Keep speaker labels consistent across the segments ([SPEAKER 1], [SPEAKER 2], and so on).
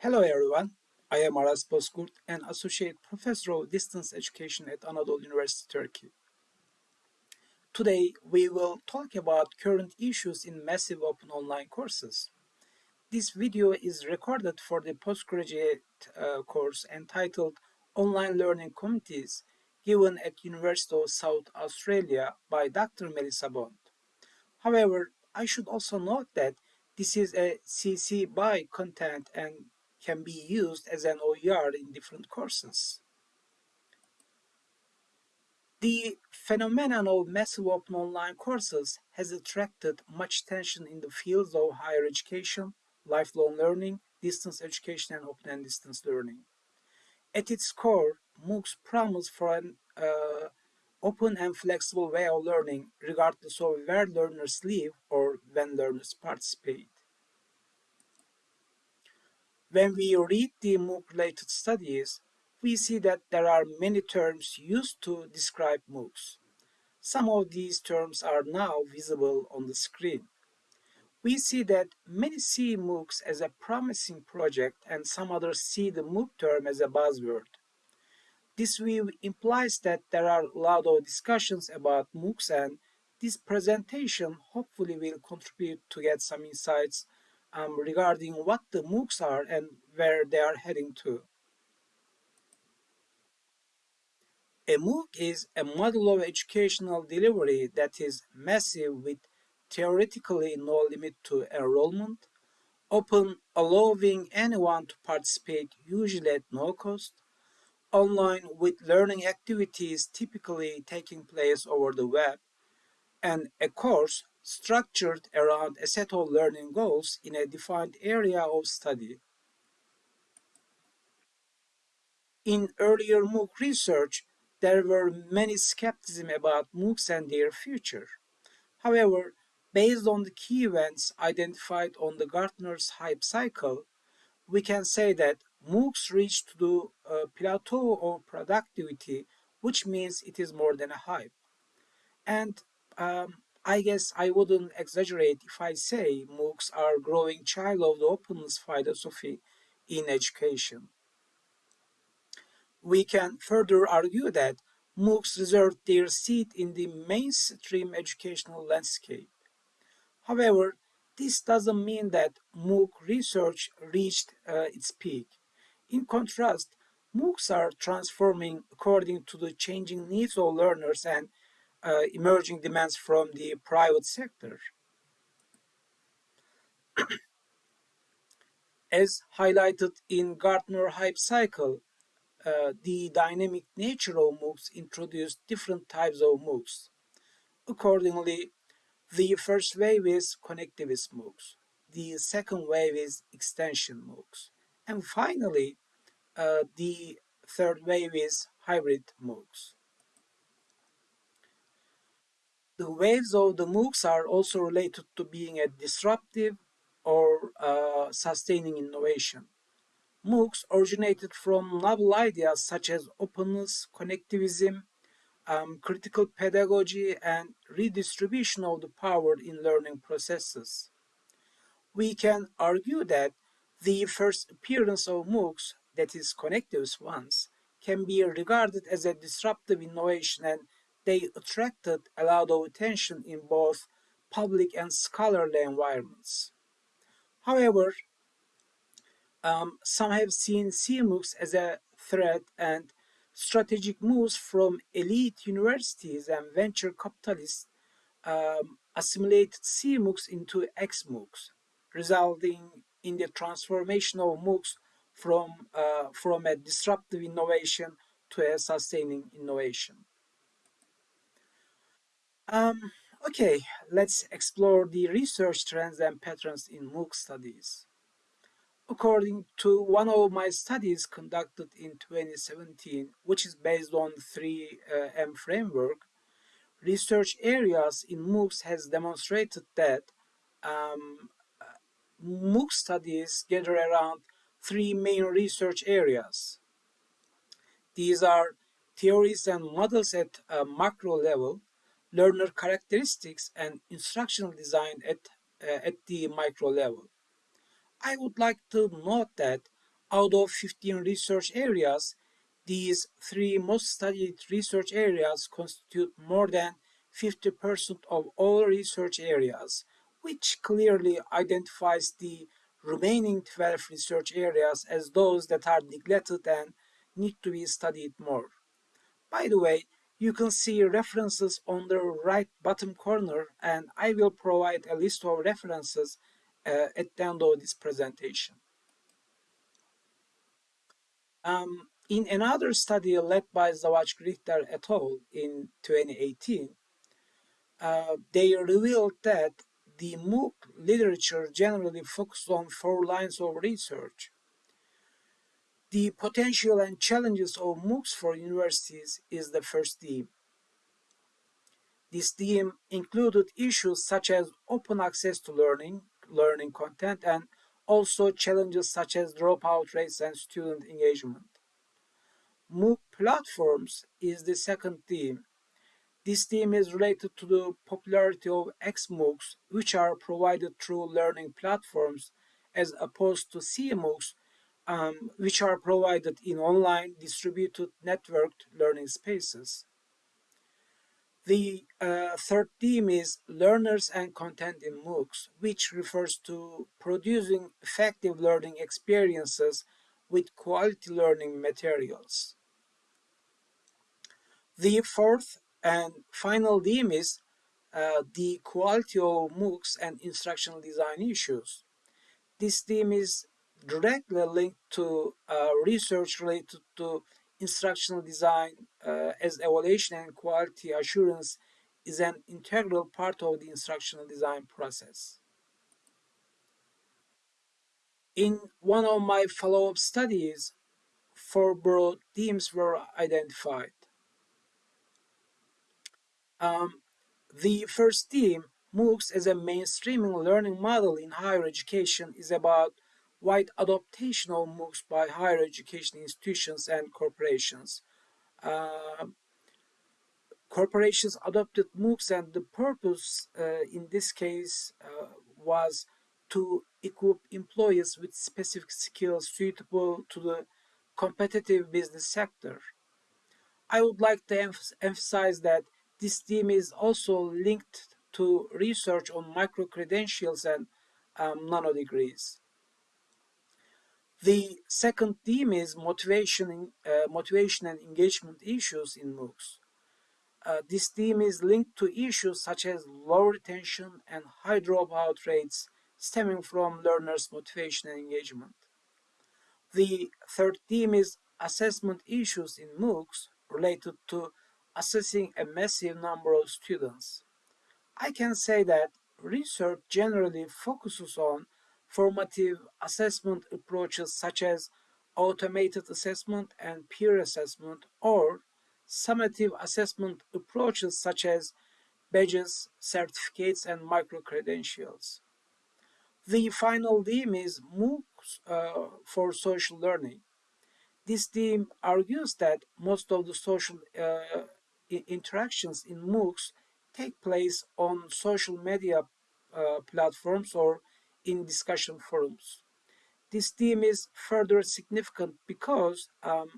[SPEAKER 1] Hello everyone, I am Aras Bozkurt, an Associate Professor of Distance Education at Anadolu University Turkey. Today we will talk about current issues in massive open online courses. This video is recorded for the postgraduate uh, course entitled Online Learning Communities given at University of South Australia by Dr. Melissa Bond. However, I should also note that this is a CC BY content and can be used as an OER in different courses. The phenomenon of massive open online courses has attracted much attention in the fields of higher education, lifelong learning, distance education, and open and distance learning. At its core, MOOCs promise for an uh, open and flexible way of learning regardless of where learners live or when learners participate. When we read the MOOC-related studies, we see that there are many terms used to describe MOOCs. Some of these terms are now visible on the screen. We see that many see MOOCs as a promising project and some others see the MOOC term as a buzzword. This view implies that there are a lot of discussions about MOOCs and this presentation hopefully will contribute to get some insights um, regarding what the MOOCs are and where they are heading to. A MOOC is a model of educational delivery that is massive with theoretically no limit to enrollment, open allowing anyone to participate usually at no cost, online with learning activities typically taking place over the web, and a course structured around a set of learning goals in a defined area of study. In earlier MOOC research, there were many skepticism about MOOCs and their future. However, based on the key events identified on the Gartner's hype cycle, we can say that MOOCs reached the uh, plateau of productivity, which means it is more than a hype. And um, I guess I wouldn't exaggerate if I say MOOCs are growing child of the openness philosophy in education. We can further argue that MOOCs reserved their seat in the mainstream educational landscape. However, this doesn't mean that MOOC research reached uh, its peak. In contrast, MOOCs are transforming according to the changing needs of learners and uh, emerging demands from the private sector. As highlighted in Gartner Hype Cycle, uh, the dynamic nature of MOOCs introduced different types of MOOCs. Accordingly, the first wave is connectivist MOOCs. The second wave is extension MOOCs. And finally, uh, the third wave is hybrid MOOCs. The waves of the MOOCs are also related to being a disruptive or uh, sustaining innovation. MOOCs originated from novel ideas such as openness, connectivism, um, critical pedagogy, and redistribution of the power in learning processes. We can argue that the first appearance of MOOCs, that is connectivist ones, can be regarded as a disruptive innovation and they attracted a lot of attention in both public and scholarly environments. However, um, some have seen CMOOCs as a threat and strategic moves from elite universities and venture capitalists um, assimilated CMOOCs into XMOOCs, resulting in the transformation of MOOCs from, uh, from a disruptive innovation to a sustaining innovation. Um, okay, let's explore the research trends and patterns in MOOC studies. According to one of my studies conducted in 2017, which is based on 3M uh, framework, research areas in MOOCs has demonstrated that um, MOOC studies gather around three main research areas. These are theories and models at a macro level, learner characteristics and instructional design at, uh, at the micro level. I would like to note that Out of 15 research areas, these three most studied research areas constitute more than 50% of all research areas, which clearly identifies the remaining 12 research areas as those that are neglected and need to be studied more. By the way, you can see references on the right bottom corner and I will provide a list of references uh, at the end of this presentation. Um, in another study led by Zawacki-Richter et al. in 2018, uh, they revealed that the MOOC literature generally focused on four lines of research. The potential and challenges of MOOCs for universities is the first theme. This theme included issues such as open access to learning, learning content, and also challenges such as dropout rates and student engagement. MOOC platforms is the second theme. This theme is related to the popularity of XMOOCs, which are provided through learning platforms, as opposed to CMOOCs, um, which are provided in online distributed networked learning spaces. The uh, third theme is learners and content in MOOCs, which refers to producing effective learning experiences with quality learning materials. The fourth and final theme is uh, the quality of MOOCs and instructional design issues. This theme is directly linked to uh, research related to instructional design uh, as evaluation and quality assurance is an integral part of the instructional design process. In one of my follow-up studies, four broad themes were identified. Um, the first theme, MOOCs as a mainstreaming learning model in higher education, is about wide adoption of MOOCs by higher education institutions and corporations. Uh, corporations adopted MOOCs and the purpose uh, in this case uh, was to equip employees with specific skills suitable to the competitive business sector. I would like to emphasize that this theme is also linked to research on micro-credentials and um, nano-degrees. The second theme is motivation, uh, motivation and engagement issues in MOOCs. Uh, this theme is linked to issues such as low retention and high dropout rates stemming from learners' motivation and engagement. The third theme is assessment issues in MOOCs related to assessing a massive number of students. I can say that research generally focuses on formative assessment approaches such as automated assessment and peer assessment or summative assessment approaches such as badges, certificates, and micro-credentials. The final theme is MOOCs uh, for social learning. This theme argues that most of the social uh, interactions in MOOCs take place on social media uh, platforms or in discussion forums. This theme is further significant because um,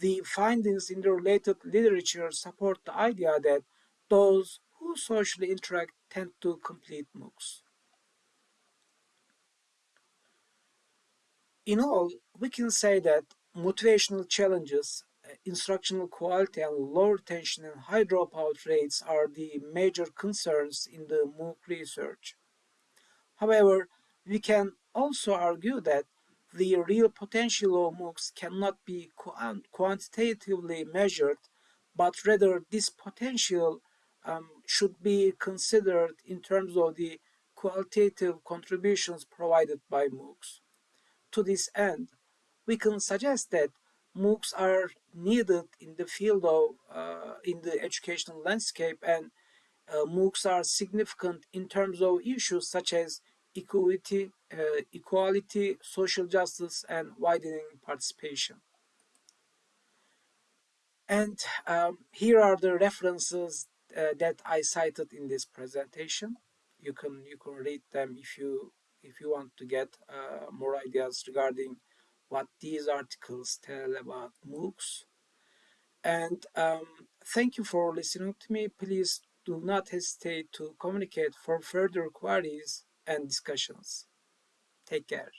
[SPEAKER 1] the findings in the related literature support the idea that those who socially interact tend to complete MOOCs. In all, we can say that motivational challenges instructional quality and low retention and high dropout rates are the major concerns in the MOOC research. However, we can also argue that the real potential of MOOCs cannot be quantitatively measured, but rather this potential um, should be considered in terms of the qualitative contributions provided by MOOCs. To this end, we can suggest that MOOCs are needed in the field of, uh, in the educational landscape and uh, MOOCs are significant in terms of issues such as equity, uh, equality, social justice, and widening participation. And um, here are the references uh, that I cited in this presentation. You can you can read them if you if you want to get uh, more ideas regarding what these articles tell about MOOCs. And um, thank you for listening to me. Please do not hesitate to communicate for further queries and discussions. Take care.